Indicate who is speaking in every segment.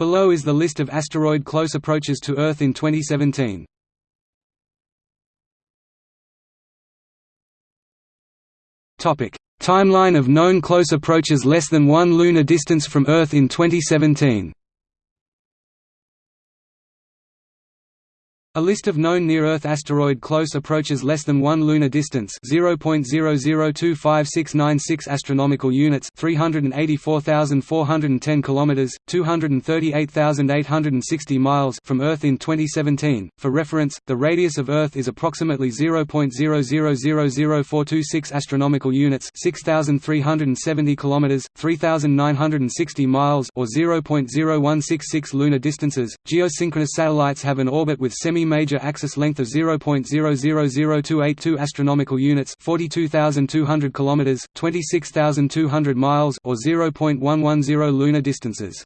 Speaker 1: Below is the list of asteroid close approaches to Earth in 2017. Topic: Timeline of known close approaches less than 1 lunar distance from Earth in 2017. A list of known near-Earth asteroid close approaches less than 1 lunar distance 0.00256996 astronomical units 384,410 kilometers 238,860 miles from Earth in 2017. For reference, the radius of Earth is approximately 0.0000426 astronomical units 6,370 kilometers 3,960 miles or 0.0166 lunar distances. Geosynchronous satellites have an orbit with semi major axis length of 0.000282 astronomical units, 42200 kilometers, 26200 miles or 0.110 lunar distances.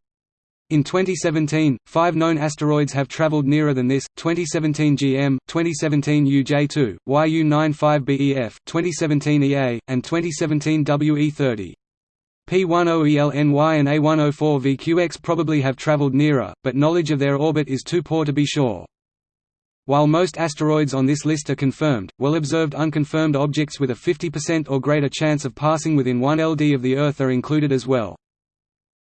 Speaker 1: In 2017, five known asteroids have traveled nearer than this: 2017 GM, 2017 UJ2, YU95BEF, 2017 EA, and 2017 WE30. P10ELNY and A104VQX probably have traveled nearer, but knowledge of their orbit is too poor to be sure. While most asteroids on this list are confirmed, well-observed unconfirmed objects with a 50% or greater chance of passing within 1 LD of the Earth are included as well.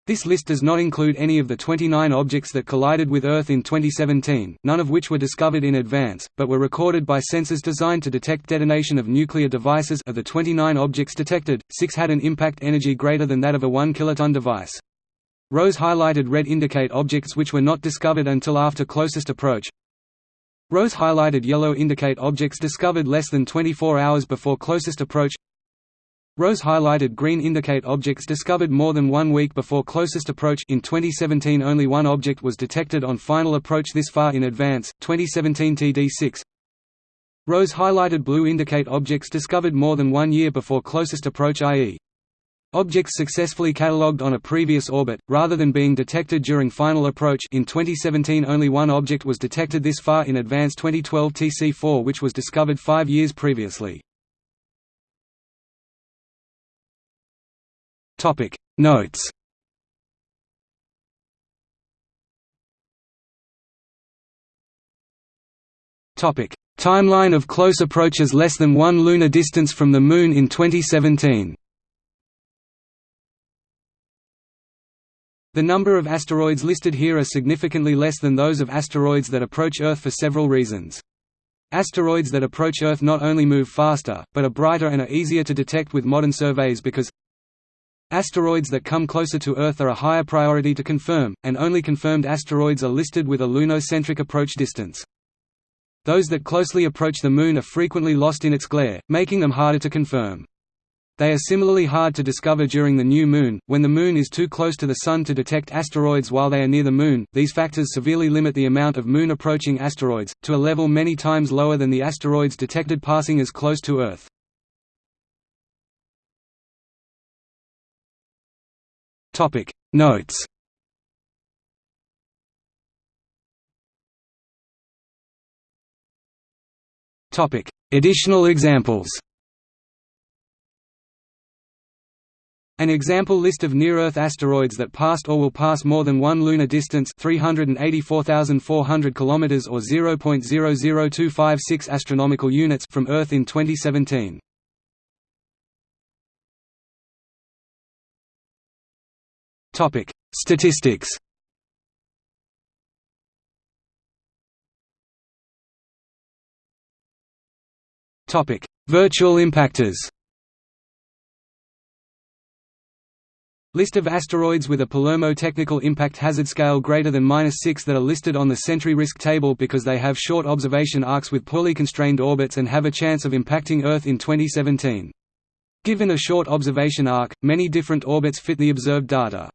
Speaker 1: This list does not include any of the 29 objects that collided with Earth in 2017, none of which were discovered in advance, but were recorded by sensors designed to detect detonation of nuclear devices of the 29 objects detected, six had an impact energy greater than that of a 1 kiloton device. Rows highlighted red indicate objects which were not discovered until after closest approach, Rows highlighted yellow indicate objects discovered less than 24 hours before closest approach. Rows highlighted green indicate objects discovered more than one week before closest approach. In 2017 only one object was detected on final approach this far in advance, 2017 TD6 Rows highlighted blue indicate objects discovered more than one year before closest approach i.e. Objects successfully catalogued on a previous orbit, rather than being detected during final approach. In 2017 only one object was detected this far in advance 2012 TC4 which was discovered five years previously. Notes. Timeline of close approaches less than one lunar distance from the Moon in 2017 The number of asteroids listed here are significantly less than those of asteroids that approach Earth for several reasons. Asteroids that approach Earth not only move faster, but are brighter and are easier to detect with modern surveys because Asteroids that come closer to Earth are a higher priority to confirm, and only confirmed asteroids are listed with a lunocentric approach distance. Those that closely approach the Moon are frequently lost in its glare, making them harder to confirm. They are similarly hard to discover during the new Moon, when the Moon is too close to the Sun to detect asteroids while they are near the Moon. These factors severely limit the amount of Moon approaching asteroids, to a level many times lower than the asteroids detected passing as close to Earth. Topic Notes Topic Additional examples An example list of near-Earth asteroids that passed or will pass more than one lunar distance 384,400 km or 0.00256 astronomical units from Earth in 2017. Topic: Statistics. Topic: Virtual impactors. List of asteroids with a Palermo technical impact hazard scale greater than 6 that are listed on the Sentry risk table because they have short observation arcs with poorly constrained orbits and have a chance of impacting Earth in 2017. Given a short observation arc, many different orbits fit the observed data.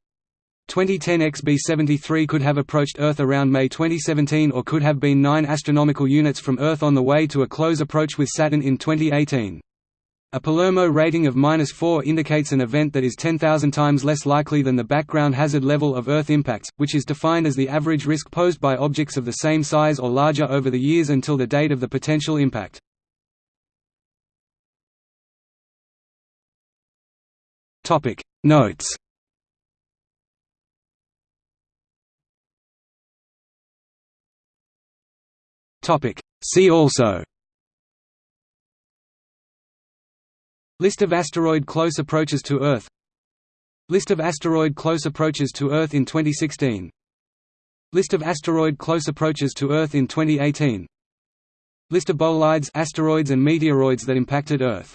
Speaker 1: 2010 XB73 could have approached Earth around May 2017 or could have been 9 astronomical units from Earth on the way to a close approach with Saturn in 2018. A Palermo rating of minus 4 indicates an event that is 10,000 times less likely than the background hazard level of Earth impacts, which is defined as the average risk posed by objects of the same size or larger over the years until the date of the potential impact. Notes. See also. List of asteroid close approaches to Earth. List of asteroid close approaches to Earth in 2016 List of asteroid close approaches to Earth in 2018 List of bolides asteroids and meteoroids that impacted Earth